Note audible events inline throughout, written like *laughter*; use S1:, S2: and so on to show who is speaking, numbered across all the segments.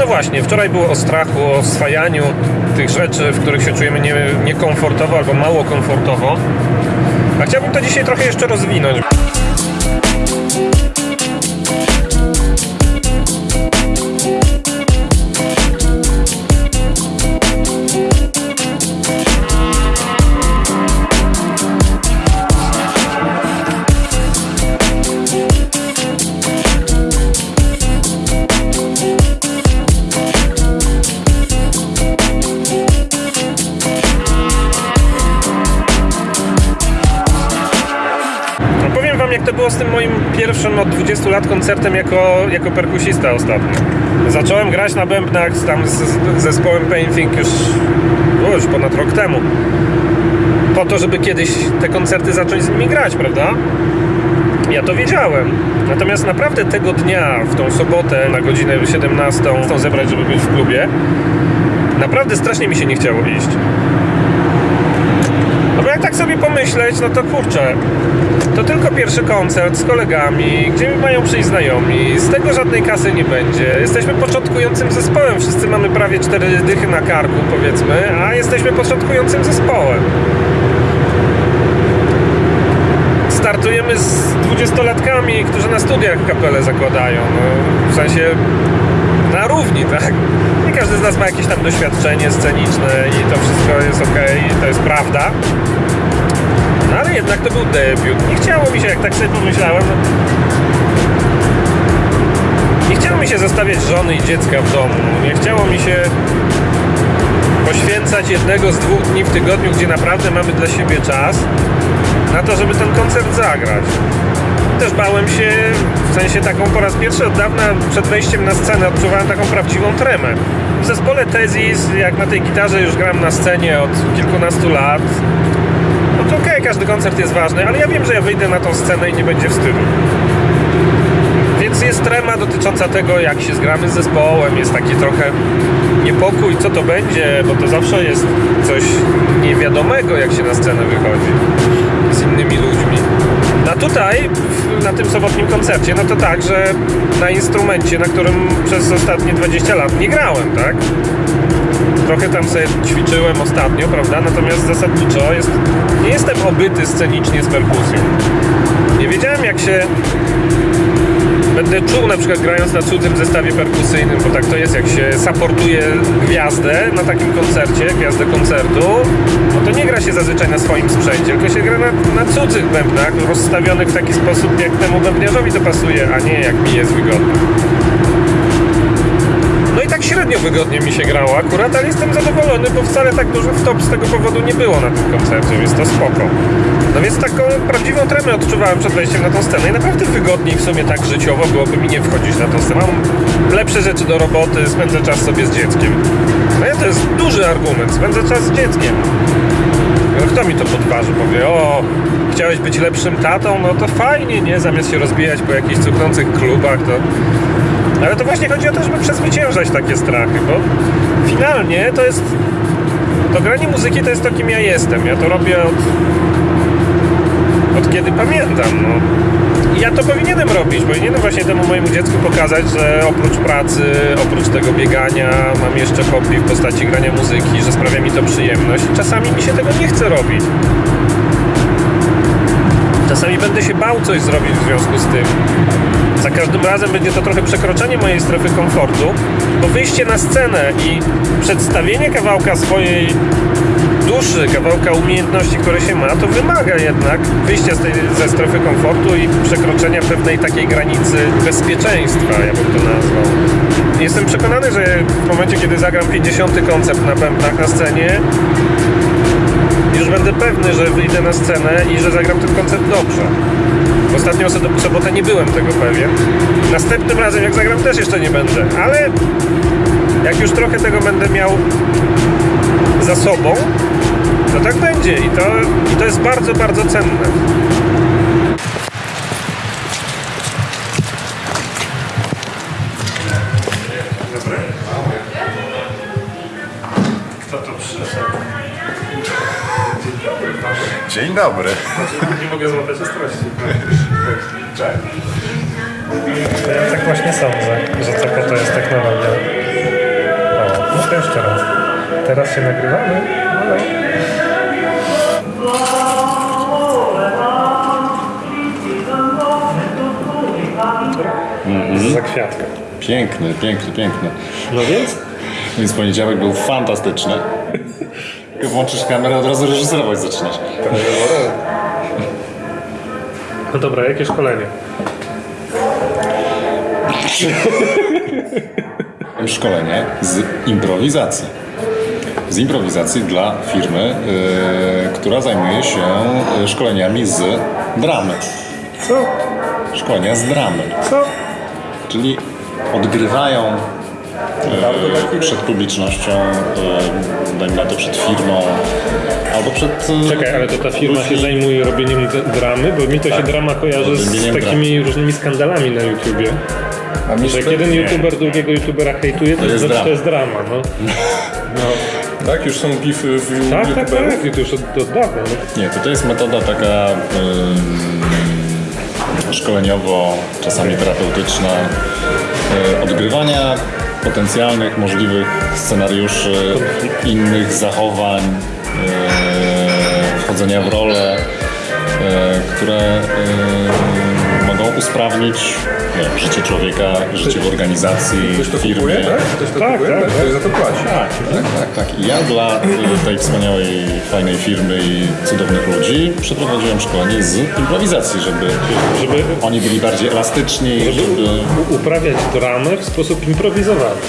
S1: No właśnie, wczoraj było o strachu, o swajaniu tych rzeczy, w których się czujemy nie, niekomfortowo albo mało komfortowo. A chciałbym to dzisiaj trochę jeszcze rozwinąć. No jak to było z tym moim pierwszym od 20 lat koncertem jako, jako perkusista ostatnio. Zacząłem grać na bębnach tam z, z zespołem Painting już, o, już ponad rok temu. Po to, żeby kiedyś te koncerty zacząć z nimi grać, prawda? Ja to wiedziałem. Natomiast naprawdę tego dnia, w tą sobotę na godzinę 17 chcą zebrać, żeby być w klubie, naprawdę strasznie mi się nie chciało iść. Tak sobie pomyśleć, no to kurczę, to tylko pierwszy koncert z kolegami, gdzie mają przyjść znajomi, z tego żadnej kasy nie będzie. Jesteśmy początkującym zespołem, wszyscy mamy prawie cztery dychy na karku, powiedzmy, a jesteśmy początkującym zespołem. Startujemy z dwudziestolatkami, którzy na studiach kapelę zakładają, no, w sensie na równi, tak? Nie każdy z nas ma jakieś tam doświadczenie sceniczne i to wszystko jest ok, to jest prawda. No ale jednak to był debiut. Nie chciało mi się, jak tak sobie pomyślałem, no... nie chciało mi się zostawiać żony i dziecka w domu. Nie chciało mi się poświęcać jednego z dwóch dni w tygodniu, gdzie naprawdę mamy dla siebie czas, na to, żeby ten koncert zagrać. Też bałem się, w sensie taką po raz pierwszy od dawna przed wejściem na scenę odczuwałem taką prawdziwą tremę. W zespole Tezis, jak na tej gitarze już gram na scenie od kilkunastu lat, no to okej, każdy koncert jest ważny, ale ja wiem, że ja wyjdę na tą scenę i nie będzie wstydu. Więc jest trema dotycząca tego, jak się zgramy z zespołem, jest taki trochę niepokój, co to będzie, bo to zawsze jest coś niewiadomego, jak się na scenę wychodzi z innymi ludźmi. A tutaj, na tym sobotnim koncercie, no to tak, że na instrumencie, na którym przez ostatnie 20 lat nie grałem, tak? Trochę tam sobie ćwiczyłem ostatnio, prawda? Natomiast zasadniczo jest, nie jestem obyty scenicznie z perkusją. Nie wiedziałem, jak się będę czuł na przykład grając na cudzym zestawie perkusyjnym, bo tak to jest, jak się supportuje gwiazdę na takim koncercie, gwiazdę koncertu, no to nie gra się zazwyczaj na swoim sprzęcie, tylko się gra na, na cudzych bębnach, rozstawionych w taki sposób, jak temu bębniarzowi to pasuje, a nie jak mi jest wygodnie. Tak średnio wygodnie mi się grało akurat, ale jestem zadowolony, bo wcale tak dużo wtop z tego powodu nie było na tym koncercie, więc to spoko. No więc taką prawdziwą tremę odczuwałem przed wejściem na tą scenę i naprawdę wygodniej w sumie tak życiowo byłoby mi nie wchodzić na tą scenę. Mam lepsze rzeczy do roboty, spędzę czas sobie z dzieckiem. No ja to jest duży argument, spędzę czas z dzieckiem. No kto mi to podważy? Powie, o, chciałeś być lepszym tatą? No to fajnie, nie? Zamiast się rozbijać po jakichś cuchnących klubach, to... Ale to właśnie chodzi o to, żeby przezwyciężać takie strachy, bo finalnie to jest... To granie muzyki to jest to, kim ja jestem. Ja to robię od... od kiedy pamiętam, no. I ja to powinienem robić, powinienem właśnie temu mojemu dziecku pokazać, że oprócz pracy, oprócz tego biegania, mam jeszcze hobby w postaci grania muzyki, że sprawia mi to przyjemność. Czasami mi się tego nie chce robić. Czasami będę się bał coś zrobić w związku z tym. Za każdym razem będzie to trochę przekroczenie mojej strefy komfortu, bo wyjście na scenę i przedstawienie kawałka swojej duszy, kawałka umiejętności, które się ma, to wymaga jednak wyjścia tej, ze strefy komfortu i przekroczenia pewnej takiej granicy bezpieczeństwa, ja bym to nazwał. Jestem przekonany, że w momencie, kiedy zagram 50 koncert na bębnach na scenie, już będę pewny, że wyjdę na scenę i że zagram ten koncert dobrze. Ostatnią so- sobotę nie byłem tego pewien. Następnym razem, jak zagram, też jeszcze nie będę, ale jak już trochę tego będę miał za sobą, to tak będzie i to, i to jest bardzo, bardzo cenne.
S2: Dzień dobry.
S1: Nie mogę złapać ostrości. Ja tak właśnie sądzę, że to po to jest technologia. jeszcze raz. Teraz się nagrywamy. Halo. Za kwiatka.
S2: Piękny, piękny, piękny.
S1: No więc?
S2: Więc poniedziałek był fantastyczny. Jak włączysz kamerę, od razu reżyserować zaczynasz.
S1: No dobra, jakie szkolenie?
S2: Szkolenie *laughs* z improwizacji. Z improwizacji dla firmy, yy, która zajmuje się yy, szkoleniami z dramy.
S1: Co?
S2: Szkolenia z dramy.
S1: Co?
S2: Czyli odgrywają przed publicznością, yy, dajmy na to przed firmą, albo przed... yy,
S1: Czekaj, ale to ta firma się zajmuje robieniem dramy? Bo mi to się drama kojarzy z takimi różnymi skandalami na YouTubie.
S3: A mi
S1: Że jak jeden YouTuber drugiego YouTubera hejtuje, to,
S2: jest
S1: znaczy,
S2: drama.
S1: to jest drama, no.
S3: Tak, już są gify w
S1: Tak, tak,
S3: youtuberów?
S1: tak, i to już od, od dawna. No.
S2: Nie, to, to jest metoda taka ym, szkoleniowo, czasami terapeutyczna, y, odgrywania potencjalnych, możliwych scenariuszy, innych zachowań, y, wchodzenia w role, y, które mogą usprawnić nie, życie człowieka, życie w organizacji,
S3: Ktoś to
S2: w firmie.
S3: kupuje, tak? Ktoś to
S1: Tak,
S3: kupuje?
S1: tak, tak.
S3: Ktoś za to płaci.
S2: Tak, tak, tak, tak. I ja dla tej wspaniałej, fajnej firmy i cudownych ludzi przeprowadziłem szkolenie z improwizacji, żeby
S1: Żeby
S2: oni byli bardziej elastyczni, żeby...
S1: u- uprawiać dramę w sposób improwizowany.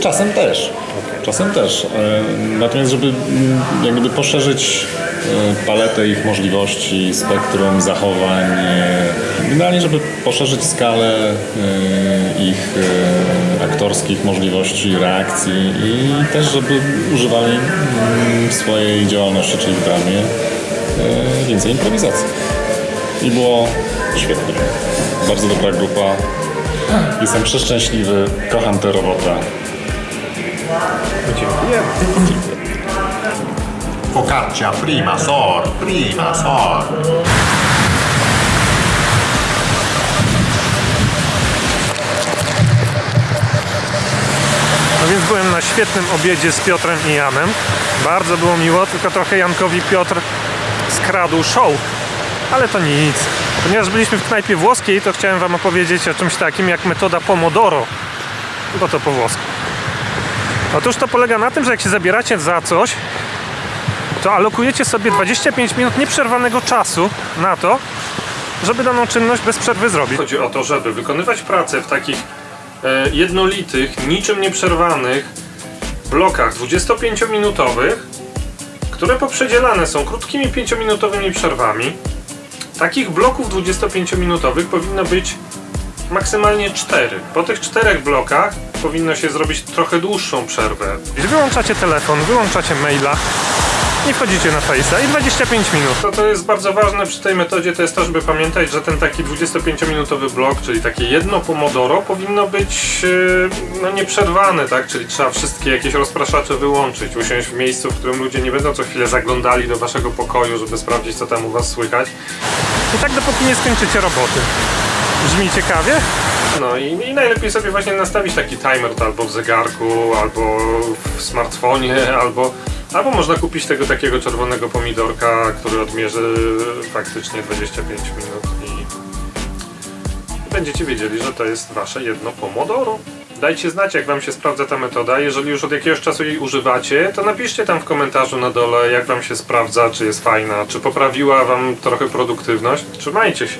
S2: Czasem też. Czasem też. E, Natomiast, żeby mm, jak gdyby poszerzyć paletę ich możliwości, spektrum zachowań, e, generalnie, żeby poszerzyć skalę e, ich e, aktorskich możliwości, reakcji i też, żeby używali mm, w swojej działalności, czyli w dramie, e, więcej improwizacji. I było świetnie. Bardzo dobra grupa. Jestem przeszczęśliwy, kocham tę robotę.
S1: Dziękuję.
S4: Focaccia prima sor, prima sor.
S1: No więc byłem na świetnym obiedzie z Piotrem i Janem. Bardzo było miło, tylko trochę Jankowi Piotr skradł show. Ale to nic. Ponieważ byliśmy w knajpie włoskiej, to chciałem wam opowiedzieć o czymś takim jak metoda Pomodoro. Bo to po włosku. Otóż to polega na tym, że jak się zabieracie za coś, to alokujecie sobie 25 minut nieprzerwanego czasu na to, żeby daną czynność bez przerwy zrobić. Chodzi o to, żeby wykonywać pracę w takich e, jednolitych, niczym nieprzerwanych blokach 25-minutowych, które poprzedzielane są krótkimi 5-minutowymi przerwami. Takich bloków 25-minutowych powinno być maksymalnie 4. Po tych czterech blokach powinno się zrobić trochę dłuższą przerwę. Wyłączacie telefon, wyłączacie maila, nie wchodzicie na Face'a i 25 minut. To, to jest bardzo ważne przy tej metodzie, to jest to, żeby pamiętać, że ten taki 25-minutowy blok, czyli takie jedno pomodoro, powinno być yy, no, nieprzerwane, tak? Czyli trzeba wszystkie jakieś rozpraszacze wyłączyć, usiąść w miejscu, w którym ludzie nie będą co chwilę zaglądali do waszego pokoju, żeby sprawdzić, co tam u was słychać. I tak dopóki nie skończycie roboty. Brzmi ciekawie? No i, i najlepiej sobie właśnie nastawić taki timer to albo w zegarku, albo w smartfonie, *laughs* albo, albo można kupić tego takiego czerwonego pomidorka, który odmierzy faktycznie 25 minut i będziecie wiedzieli, że to jest wasze jedno pomodoro. Dajcie znać, jak wam się sprawdza ta metoda. Jeżeli już od jakiegoś czasu jej używacie, to napiszcie tam w komentarzu na dole, jak wam się sprawdza, czy jest fajna, czy poprawiła wam trochę produktywność. Trzymajcie się.